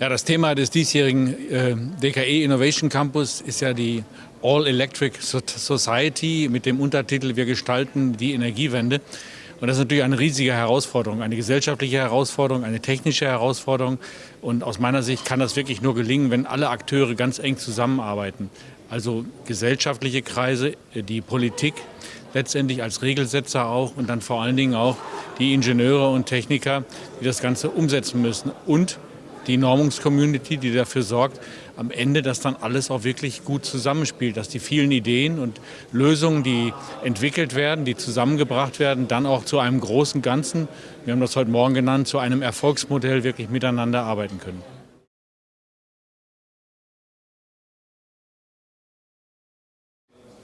Ja, das Thema des diesjährigen äh, DKE Innovation Campus ist ja die All Electric Society mit dem Untertitel Wir gestalten die Energiewende. Und das ist natürlich eine riesige Herausforderung, eine gesellschaftliche Herausforderung, eine technische Herausforderung. Und aus meiner Sicht kann das wirklich nur gelingen, wenn alle Akteure ganz eng zusammenarbeiten. Also gesellschaftliche Kreise, die Politik letztendlich als Regelsetzer auch und dann vor allen Dingen auch die Ingenieure und Techniker, die das Ganze umsetzen müssen. Und die Normungscommunity, die dafür sorgt, am Ende, dass dann alles auch wirklich gut zusammenspielt, dass die vielen Ideen und Lösungen, die entwickelt werden, die zusammengebracht werden, dann auch zu einem großen Ganzen, wir haben das heute Morgen genannt, zu einem Erfolgsmodell wirklich miteinander arbeiten können.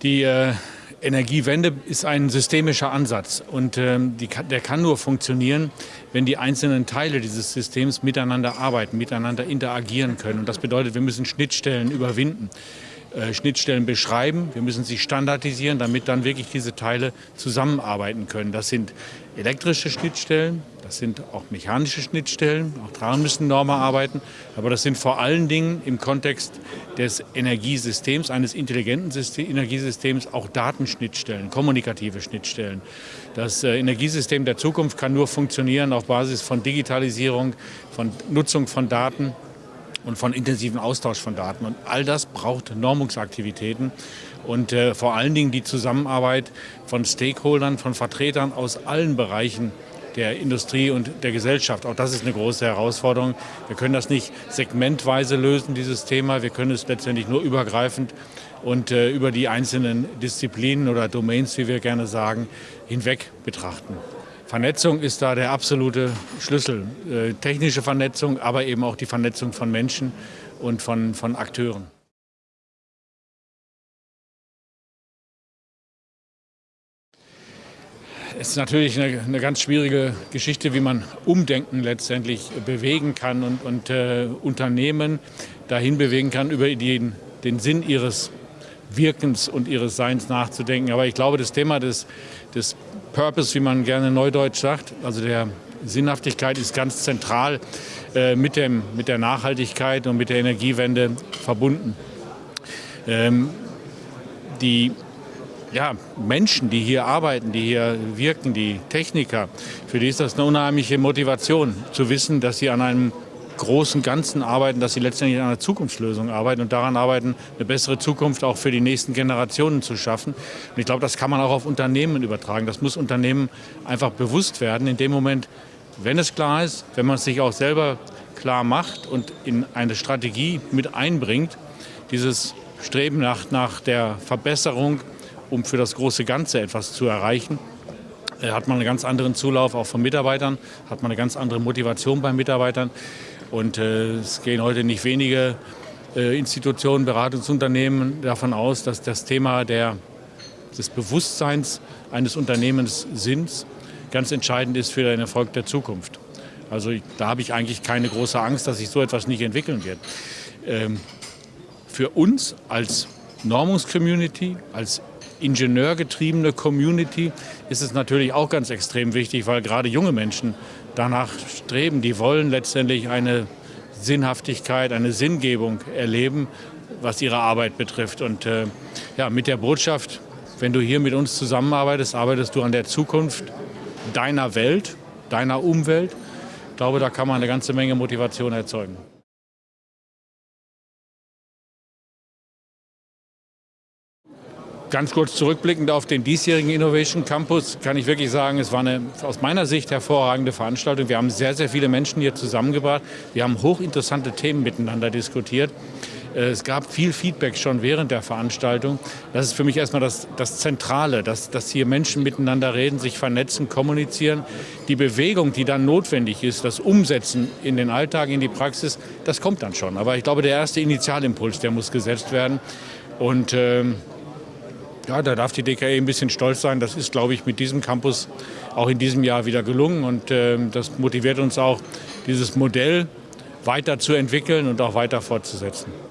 Die äh, Energiewende ist ein systemischer Ansatz und ähm, die, der kann nur funktionieren, wenn die einzelnen Teile dieses Systems miteinander arbeiten, miteinander interagieren können. Und das bedeutet, wir müssen Schnittstellen überwinden. Äh, Schnittstellen beschreiben. Wir müssen sie standardisieren, damit dann wirklich diese Teile zusammenarbeiten können. Das sind elektrische Schnittstellen, das sind auch mechanische Schnittstellen, auch daran müssen Normen arbeiten. Aber das sind vor allen Dingen im Kontext des Energiesystems, eines intelligenten System, Energiesystems, auch Datenschnittstellen, kommunikative Schnittstellen. Das äh, Energiesystem der Zukunft kann nur funktionieren auf Basis von Digitalisierung, von Nutzung von Daten und von intensiven Austausch von Daten. Und all das braucht Normungsaktivitäten und äh, vor allen Dingen die Zusammenarbeit von Stakeholdern, von Vertretern aus allen Bereichen der Industrie und der Gesellschaft. Auch das ist eine große Herausforderung. Wir können das nicht segmentweise lösen, dieses Thema. Wir können es letztendlich nur übergreifend und äh, über die einzelnen Disziplinen oder Domains, wie wir gerne sagen, hinweg betrachten. Vernetzung ist da der absolute Schlüssel. Äh, technische Vernetzung, aber eben auch die Vernetzung von Menschen und von, von Akteuren. Es ist natürlich eine, eine, ganz schwierige Geschichte, wie man Umdenken letztendlich bewegen kann und, und äh, Unternehmen dahin bewegen kann, über den, den Sinn ihres Wirkens und ihres Seins nachzudenken. Aber ich glaube, das Thema des, des Purpose, wie man gerne neudeutsch sagt, also der Sinnhaftigkeit ist ganz zentral äh, mit, dem, mit der Nachhaltigkeit und mit der Energiewende verbunden. Ähm, die ja, Menschen, die hier arbeiten, die hier wirken, die Techniker, für die ist das eine unheimliche Motivation, zu wissen, dass sie an einem großen Ganzen arbeiten, dass sie letztendlich an einer Zukunftslösung arbeiten und daran arbeiten, eine bessere Zukunft auch für die nächsten Generationen zu schaffen. Und ich glaube, das kann man auch auf Unternehmen übertragen. Das muss Unternehmen einfach bewusst werden. In dem Moment, wenn es klar ist, wenn man es sich auch selber klar macht und in eine Strategie mit einbringt, dieses Streben nach, nach der Verbesserung, um für das große Ganze etwas zu erreichen, äh, hat man einen ganz anderen Zulauf auch von Mitarbeitern, hat man eine ganz andere Motivation bei Mitarbeitern. Und äh, es gehen heute nicht wenige äh, Institutionen, Beratungsunternehmen davon aus, dass das Thema der, des Bewusstseins eines Unternehmens Sinns ganz entscheidend ist für den Erfolg der Zukunft. Also da habe ich eigentlich keine große Angst, dass sich so etwas nicht entwickeln wird. Ähm, für uns als Normungscommunity, als ingenieurgetriebene Community ist es natürlich auch ganz extrem wichtig, weil gerade junge Menschen danach streben. Die wollen letztendlich eine Sinnhaftigkeit, eine Sinngebung erleben, was ihre Arbeit betrifft. Und äh, ja, mit der Botschaft, wenn du hier mit uns zusammenarbeitest, arbeitest du an der Zukunft deiner Welt, deiner Umwelt. Ich glaube, da kann man eine ganze Menge Motivation erzeugen. Ganz kurz zurückblickend auf den diesjährigen Innovation Campus kann ich wirklich sagen, es war eine aus meiner Sicht hervorragende Veranstaltung. Wir haben sehr, sehr viele Menschen hier zusammengebracht. Wir haben hochinteressante Themen miteinander diskutiert. Äh, es gab viel Feedback schon während der Veranstaltung. Das ist für mich erstmal das, das Zentrale, dass, dass hier Menschen miteinander reden, sich vernetzen, kommunizieren. Die Bewegung, die dann notwendig ist, das Umsetzen in den Alltag, in die Praxis, das kommt dann schon. Aber ich glaube, der erste Initialimpuls, der muss gesetzt werden. Und ähm, ja, da darf die DKE ein bisschen stolz sein. Das ist, glaube ich, mit diesem Campus auch in diesem Jahr wieder gelungen. Und äh, das motiviert uns auch, dieses Modell weiter zu entwickeln und auch weiter fortzusetzen.